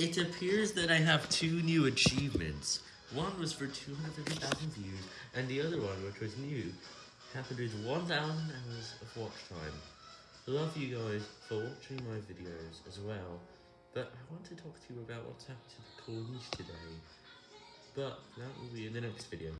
It appears that I have two new achievements. One was for 250,000 views, and the other one, which was new, happened with 1,000 hours of watch time. I love you guys for watching my videos as well, but I want to talk to you about what's happened to the police today. But that will be in the next video.